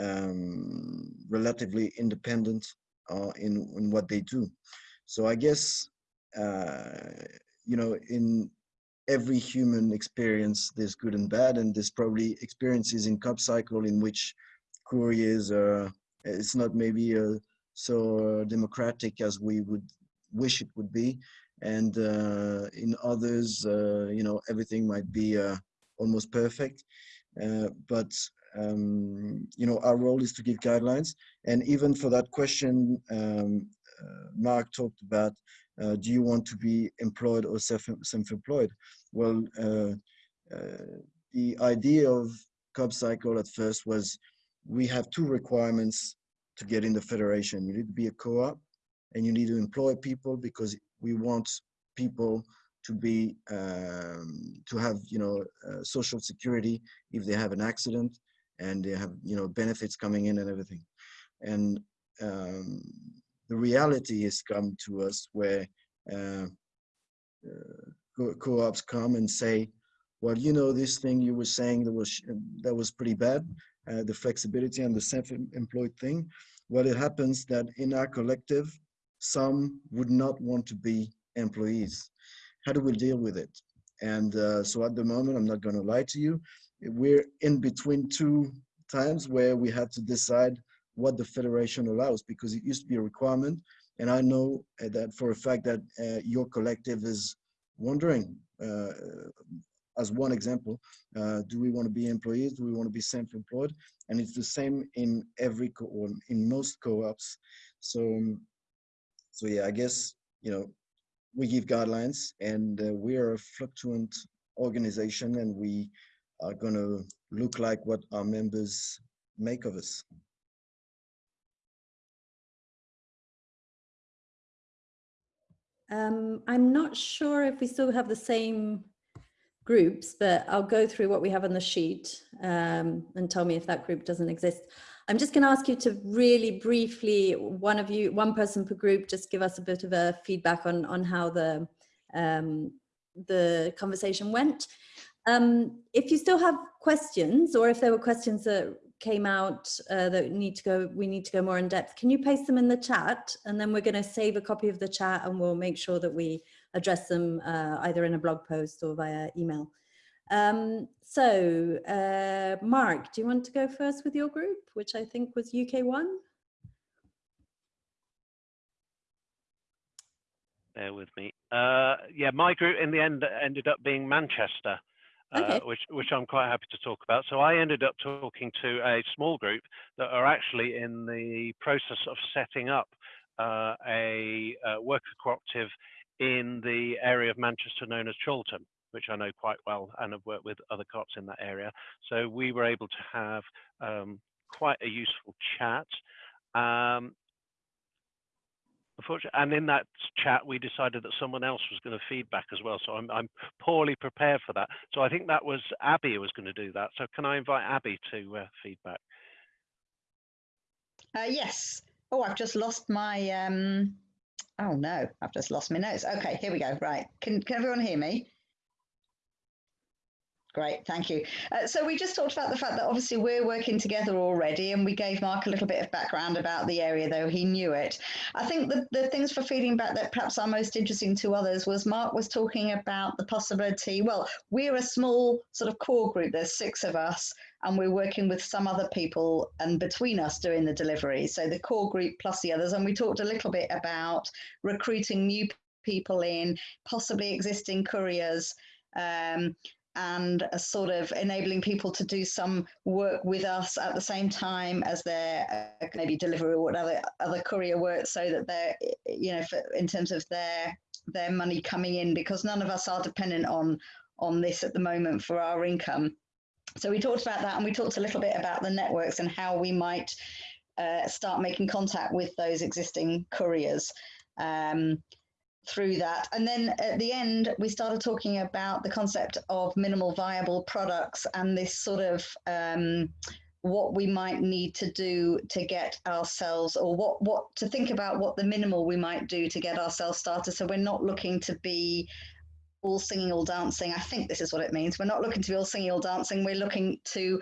[SPEAKER 2] um, relatively independent uh, in, in what they do. So I guess, uh, you know, in every human experience, there's good and bad, and there's probably experiences in CoopCycle in which couriers uh, it's not maybe uh, so democratic as we would wish it would be. And uh, in others uh, you know everything might be uh, almost perfect. Uh, but um, you know our role is to give guidelines. And even for that question um, Mark talked about do you want to be employed or self-employed? Well the idea of CoopCycle at first was we have two requirements to get in the federation. You need to be a co-op and you need to employ people because we want people to be um, to have you know uh, social security if they have an accident and they have you know benefits coming in and everything and um, the reality has come to us where uh, uh, co-ops come and say well you know this thing you were saying that was that was pretty bad uh, the flexibility and the self-employed thing, well, it happens that in our collective, some would not want to be employees. How do we deal with it? And uh, so at the moment, I'm not going to lie to you, we're in between two times where we had to decide what the federation allows because it used to be a requirement. And I know uh, that for a fact that uh, your collective is wondering uh, as one example, uh, do we want to be employees? Do we want to be self-employed? And it's the same in every co or in most co-ops. So, so yeah, I guess, you know, we give guidelines and uh, we are a fluctuant organization and we are going to look like what our members make of us.
[SPEAKER 1] Um, I'm not sure if we still have the same groups, but I'll go through what we have on the sheet um, and tell me if that group doesn't exist. I'm just going to ask you to really briefly, one of you, one person per group, just give us a bit of a feedback on on how the um, the conversation went. Um, if you still have questions, or if there were questions that came out uh, that need to go, we need to go more in depth. Can you paste them in the chat, and then we're going to save a copy of the chat, and we'll make sure that we address them uh, either in a blog post or via email. Um, so, uh, Mark, do you want to go first with your group, which I think was UK1?
[SPEAKER 4] Bear with me. Uh, yeah, my group in the end ended up being Manchester. Uh, okay. which which I'm quite happy to talk about. So I ended up talking to a small group that are actually in the process of setting up uh, a, a worker cooperative in the area of Manchester known as Chorlton, which I know quite well and have worked with other cops in that area. So we were able to have um, quite a useful chat. Um, unfortunately, and in that chat, we decided that someone else was going to feedback as well. So I'm, I'm poorly prepared for that. So I think that was Abby who was going to do that. So can I invite Abby to uh, feedback?
[SPEAKER 7] Uh, yes. Oh, I've just lost my. Um... Oh no, I've just lost my notes. Okay, here we go. Right. Can, can everyone hear me? Great, thank you. Uh, so we just talked about the fact that obviously we're working together already and we gave Mark a little bit of background about the area, though he knew it. I think the, the things for feeding back that perhaps are most interesting to others was Mark was talking about the possibility, well, we're a small sort of core group, there's six of us, and we're working with some other people and between us doing the delivery. So the core group plus the others. And we talked a little bit about recruiting new people in, possibly existing couriers, um, and a sort of enabling people to do some work with us at the same time as their uh, maybe delivery or whatever other courier work so that they're you know for, in terms of their their money coming in because none of us are dependent on on this at the moment for our income. So we talked about that and we talked a little bit about the networks and how we might uh, start making contact with those existing couriers. Um, through that. And then at the end, we started talking about the concept of minimal viable products and this sort of um, what we might need to do to get ourselves or what what to think about what the minimal we might do to get ourselves started. So we're not looking to be all singing all dancing. I think this is what it means. We're not looking to be all singing all dancing. We're looking to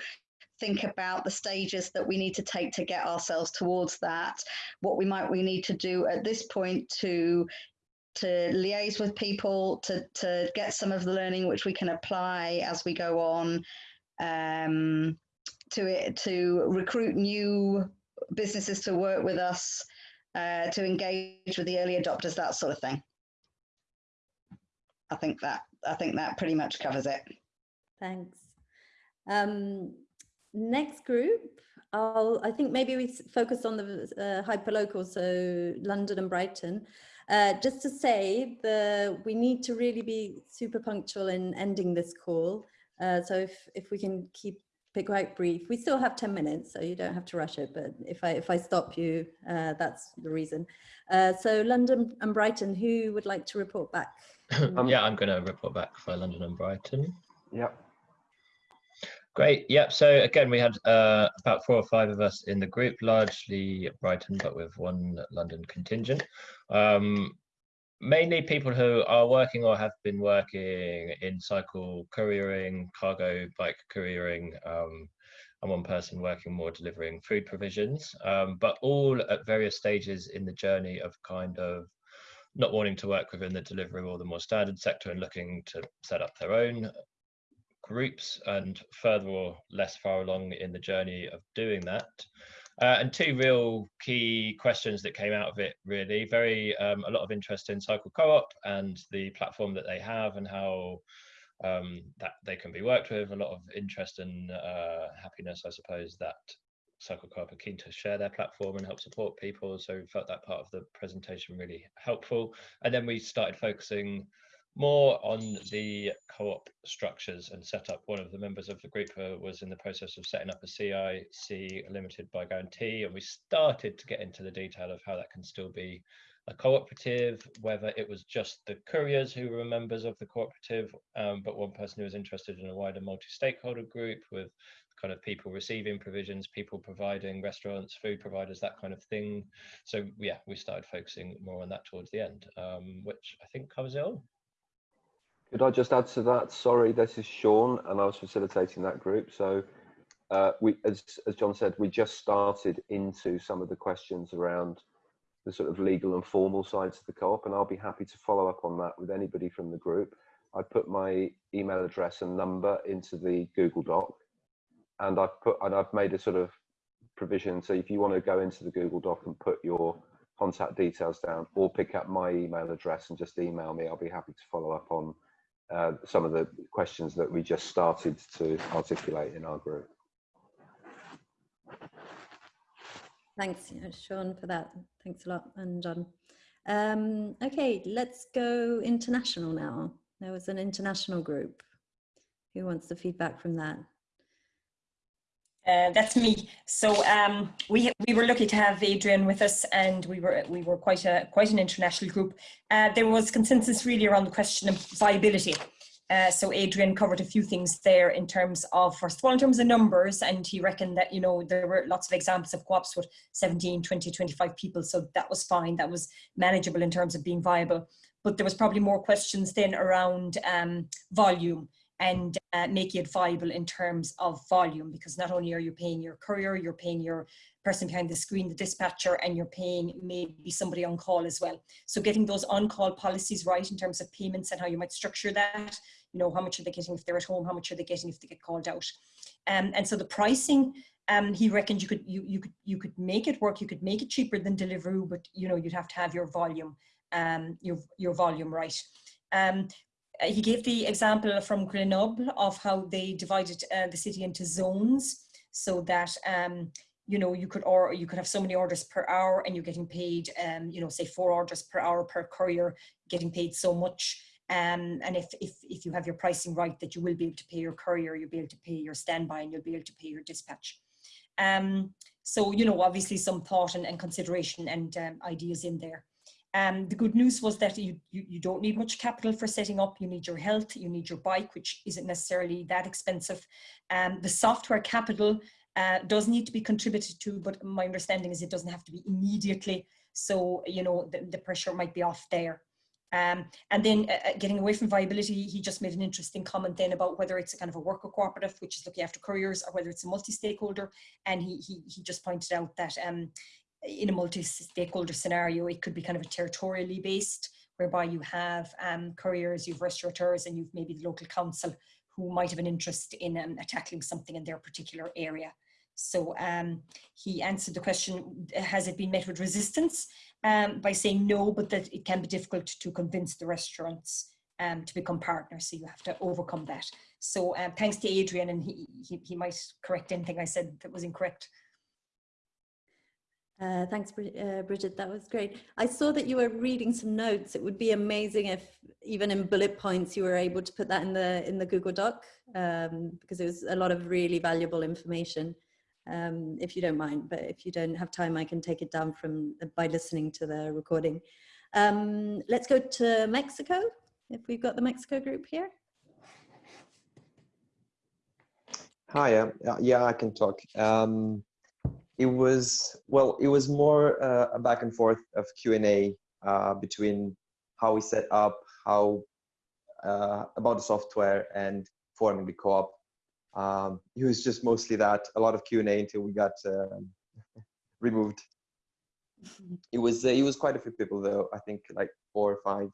[SPEAKER 7] think about the stages that we need to take to get ourselves towards that. What we might we need to do at this point to to liaise with people, to, to get some of the learning which we can apply as we go on, um, to, it, to recruit new businesses to work with us, uh, to engage with the early adopters, that sort of thing. I think that I think that pretty much covers it.
[SPEAKER 1] Thanks. Um, next group, I'll, I think maybe we focus on the uh, hyperlocal, so London and Brighton. Uh, just to say, the we need to really be super punctual in ending this call. Uh, so if, if we can keep it quite brief, we still have 10 minutes, so you don't have to rush it. But if I, if I stop you, uh, that's the reason. Uh, so London and Brighton, who would like to report back?
[SPEAKER 8] um, yeah, I'm going to report back for London and Brighton.
[SPEAKER 9] Yep.
[SPEAKER 8] Great. Yep. So again, we had uh, about four or five of us in the group, largely Brighton, but with one London contingent. Um, mainly people who are working or have been working in cycle couriering, cargo bike couriering, um, and one person working more delivering food provisions, um, but all at various stages in the journey of kind of not wanting to work within the delivery or the more standard sector and looking to set up their own groups and further or less far along in the journey of doing that. Uh, and two real key questions that came out of it really. Very um, a lot of interest in cycle co-op and the platform that they have and how um, that they can be worked with. A lot of interest and uh, happiness i suppose that cycle co-op are keen to share their platform and help support people. So we felt that part of the presentation really helpful. And then we started focusing more on the co-op structures and setup. One of the members of the group uh, was in the process of setting up a CIC limited by guarantee, and we started to get into the detail of how that can still be a cooperative, whether it was just the couriers who were members of the cooperative, um, but one person who was interested in a wider multi-stakeholder group with kind of people receiving provisions, people providing restaurants, food providers, that kind of thing. So yeah, we started focusing more on that towards the end, um, which I think covers it all.
[SPEAKER 9] Could I just add to that? Sorry, this is Sean, and I was facilitating that group. So, uh, we, as as John said, we just started into some of the questions around the sort of legal and formal sides of the co-op, and I'll be happy to follow up on that with anybody from the group. I put my email address and number into the Google Doc, and I've put and I've made a sort of provision. So if you want to go into the Google Doc and put your contact details down, or pick up my email address and just email me, I'll be happy to follow up on uh, some of the questions that we just started to articulate in our group.
[SPEAKER 1] Thanks, Sean, for that. Thanks a lot, and John. Um, okay, let's go international now. There was an international group. Who wants the feedback from that?
[SPEAKER 10] Uh, that's me. So um, we we were lucky to have Adrian with us, and we were we were quite a quite an international group. Uh, there was consensus really around the question of viability. Uh, so Adrian covered a few things there in terms of, first of all, in terms of numbers, and he reckoned that, you know, there were lots of examples of co-ops with 17, 20, 25 people. So that was fine. That was manageable in terms of being viable. But there was probably more questions then around um, volume and uh, making it viable in terms of volume, because not only are you paying your courier, you're paying your person behind the screen, the dispatcher, and you're paying maybe somebody on call as well. So getting those on-call policies right in terms of payments and how you might structure that, you know, how much are they getting if they're at home, how much are they getting if they get called out. Um, and so the pricing, um, he reckoned you could, you, you, could, you could make it work, you could make it cheaper than Deliveroo, but you know, you'd have to have your volume, um, your, your volume right. Um, he gave the example from Grenoble of how they divided uh, the city into zones so that um, you know, you could or you could have so many orders per hour and you're getting paid, um, you know, say four orders per hour per courier, getting paid so much. Um, and if, if, if you have your pricing right, that you will be able to pay your courier, you'll be able to pay your standby and you'll be able to pay your dispatch. Um, so, you know, obviously some thought and, and consideration and um, ideas in there. Um, the good news was that you, you, you, don't need much capital for setting up. You need your health, you need your bike, which isn't necessarily that expensive. Um, the software capital uh, does need to be contributed to, but my understanding is it doesn't have to be immediately. So, you know, the, the pressure might be off there. Um, and then uh, uh, getting away from viability, he just made an interesting comment then about whether it's a kind of a worker cooperative, which is looking after couriers, or whether it's a multi-stakeholder. And he, he, he just pointed out that um, in a multi-stakeholder scenario, it could be kind of a territorially based, whereby you have um, couriers, you've restaurateurs, and you've maybe the local council who might have an interest in um, tackling something in their particular area. So um, he answered the question, has it been met with resistance? Um, by saying no, but that it can be difficult to convince the restaurants um, to become partners. So you have to overcome that. So um, thanks to Adrian, and he, he, he, might correct anything I said that was incorrect.
[SPEAKER 1] Uh, thanks, uh, Bridget. That was great. I saw that you were reading some notes. It would be amazing if, even in bullet points, you were able to put that in the in the Google Doc um, because it was a lot of really valuable information um, if you don't mind. But if you don't have time, I can take it down from by listening to the recording. Um, let's go to Mexico, if we've got the Mexico group here.
[SPEAKER 11] Hi, uh, yeah, I can talk. Um, it was, well, it was more uh, a back and forth of Q&A uh, between how we set up, how uh, about the software and forming the co-op. Um, it was just mostly that a lot of q&a until we got um, removed. It was uh, it was quite a few people though i think like four or five.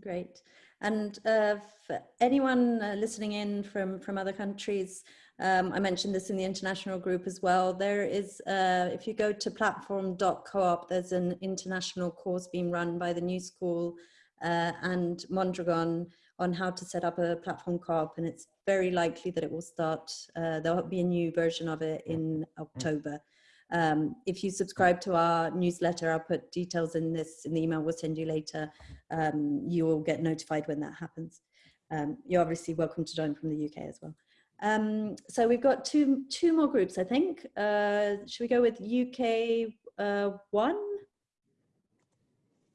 [SPEAKER 1] Great. And uh, for anyone uh, listening in from from other countries um, I mentioned this in the international group as well. There is, uh, if you go to platform.coop, there's an international course being run by the New School uh, and Mondragon on how to set up a platform co-op and it's very likely that it will start, uh, there'll be a new version of it in October. Um, if you subscribe to our newsletter, I'll put details in this in the email we'll send you later. Um, you will get notified when that happens. Um, you're obviously welcome to join from the UK as well. Um, so we've got two, two more groups, I think. Uh, should we go with UK uh, one?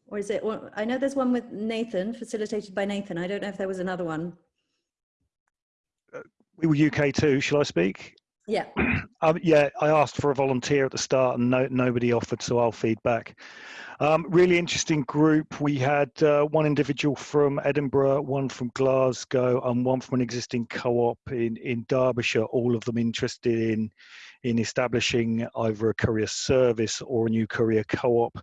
[SPEAKER 1] Or is it, I know there's one with Nathan, facilitated by Nathan. I don't know if there was another one.
[SPEAKER 5] Uh, we were UK too, shall I speak?
[SPEAKER 1] Yeah.
[SPEAKER 5] Um, yeah, I asked for a volunteer at the start and no, nobody offered, so I'll feedback. Um, really interesting group. We had uh, one individual from Edinburgh, one from Glasgow, and one from an existing co-op in, in Derbyshire, all of them interested in in establishing either a courier service or a new courier co-op.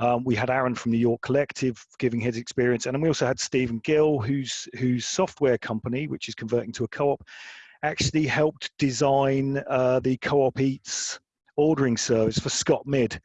[SPEAKER 5] Um, we had Aaron from the York Collective giving his experience, and then we also had Stephen Gill, whose whose software company, which is converting to a co-op, actually helped design uh, the Co-op Eats ordering service for ScotMid.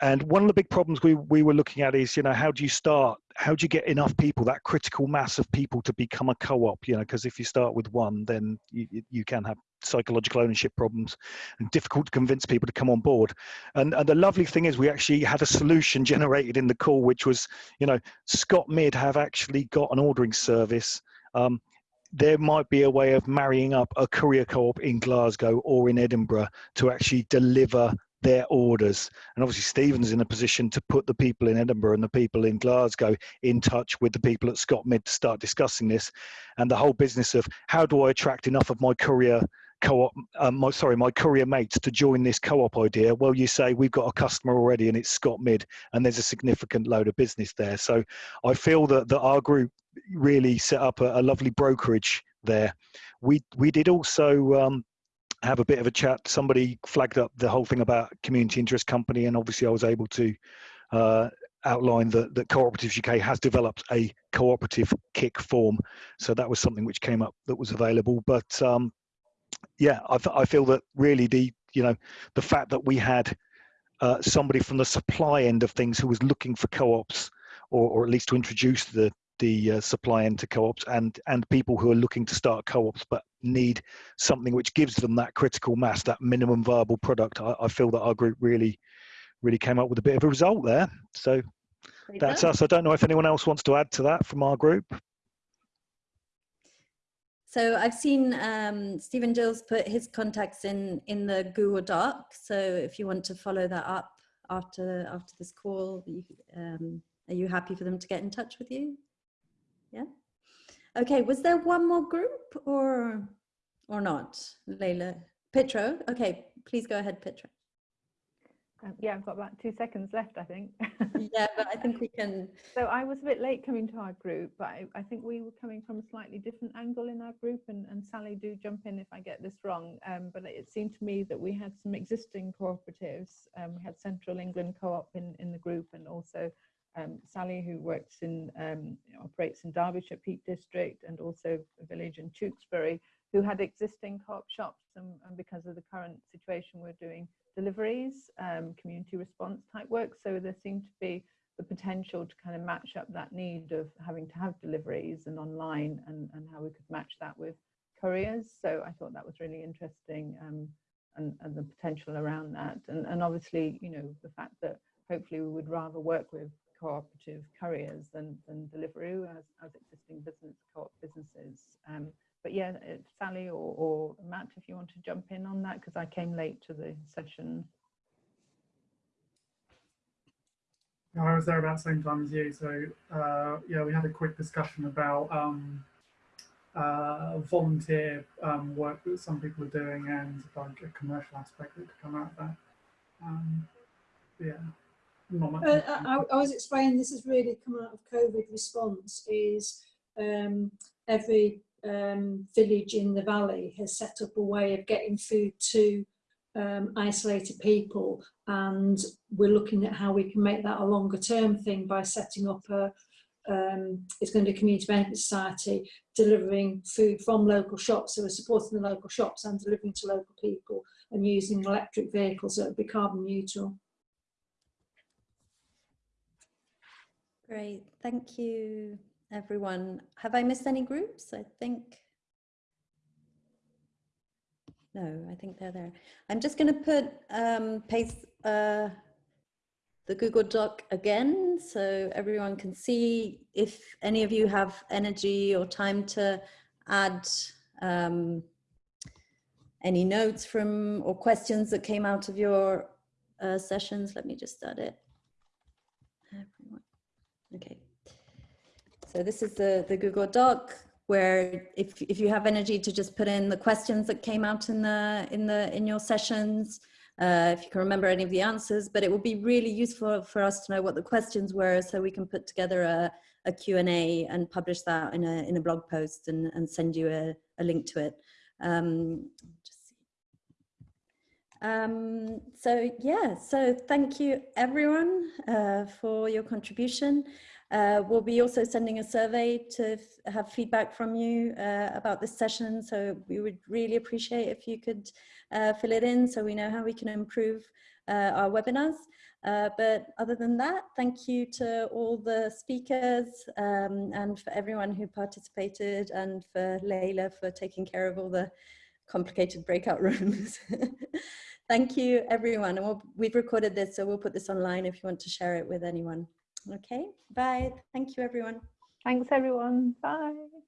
[SPEAKER 5] And one of the big problems we, we were looking at is, you know, how do you start? How do you get enough people, that critical mass of people to become a co-op? You know, because if you start with one, then you, you can have psychological ownership problems and difficult to convince people to come on board. And, and the lovely thing is we actually had a solution generated in the call, which was, you know, ScotMid have actually got an ordering service. Um, there might be a way of marrying up a courier co-op in Glasgow or in Edinburgh to actually deliver their orders. And obviously, Stephen's in a position to put the people in Edinburgh and the people in Glasgow in touch with the people at ScotMid to start discussing this. And the whole business of how do I attract enough of my courier co-op, um, my, sorry, my courier mates to join this co-op idea? Well, you say we've got a customer already and it's ScotMid and there's a significant load of business there. So I feel that, that our group really set up a, a lovely brokerage there. We, we did also um, have a bit of a chat. Somebody flagged up the whole thing about community interest company, and obviously I was able to uh, outline that, that Cooperatives UK has developed a cooperative CIC form. So that was something which came up that was available. But um, yeah, I, I feel that really the you know the fact that we had uh, somebody from the supply end of things who was looking for co-ops or, or at least to introduce the the uh, supply end to co-ops and and people who are looking to start co-ops but need something which gives them that critical mass that minimum viable product I, I feel that our group really really came up with a bit of a result there so that's
[SPEAKER 1] good.
[SPEAKER 5] us i don't know if anyone else wants to add to that from our group
[SPEAKER 1] So I've seen um, Stephen Gills put his contacts in in the Google Doc. So if you want to follow that up after after this call, you, um, are you happy for them to get in touch with you? Yeah. Okay. Was there one more group or or not, Leila? Petro. Okay. Please go ahead, Petro.
[SPEAKER 6] Um, yeah, I've got about two seconds left, I think.
[SPEAKER 1] Yeah, but I think we can.
[SPEAKER 6] So I was a bit late coming to our group, but I, I think we were coming from a slightly different angle in our group. And, and Sally, do jump in if I get this wrong. Um, but it seemed to me that we had some existing cooperatives. Um, we had Central England Co-op in, in the group, and also um, Sally, who works in um, operates in Derbyshire Peak District, and also a village in Tewkesbury, who had existing co-op shops. And, and because of the current situation, we're doing deliveries, um, community response type work. So there seemed to be the potential to kind of match up that need of having to have deliveries and online and, and how we could match that with couriers. So I thought that was really interesting um, and, and the potential around that. And, and obviously, you know, the fact that hopefully we would rather work with cooperative couriers than, than Deliveroo as, as existing business co-op businesses. Um, but yeah, uh, Sally or, or Matt, if you want to jump in on that, because I came late to the session.
[SPEAKER 3] Yeah, I was there about the same time as you. So uh, yeah, we had a quick discussion about um, uh, volunteer um, work that some people are doing and like a commercial aspect that could come out of that. Um, yeah.
[SPEAKER 12] Uh, I, I was explaining this has really come out of COVID response is um, every um, village in the valley has set up a way of getting food to um, isolated people. And we're looking at how we can make that a longer term thing by setting up a um, it's going to be a community benefit society delivering food from local shops. So we're supporting the local shops and delivering to local people and using electric vehicles that would be carbon neutral.
[SPEAKER 1] Great. Thank you, everyone. Have I missed any groups? I think. No, I think they're there. I'm just going to put um, paste uh, the Google Doc again so everyone can see if any of you have energy or time to add um, any notes from or questions that came out of your uh, sessions. Let me just start it. Okay. So this is the, the Google Doc where if, if you have energy to just put in the questions that came out in the in the in your sessions, uh, if you can remember any of the answers, but it would be really useful for us to know what the questions were so we can put together a, a Q&A and publish that in a, in a blog post and, and send you a, a link to it. Um. Um, so yeah, so thank you everyone uh, for your contribution. Uh, we'll be also sending a survey to have feedback from you uh, about this session. So we would really appreciate if you could uh, fill it in so we know how we can improve uh, our webinars. Uh, but other than that, thank you to all the speakers um, and for everyone who participated and for Layla for taking care of all the complicated breakout rooms. thank you everyone. And we'll, we've recorded this, so we'll put this online if you want to share it with anyone. Okay, bye. Thank you, everyone.
[SPEAKER 6] Thanks, everyone. Bye.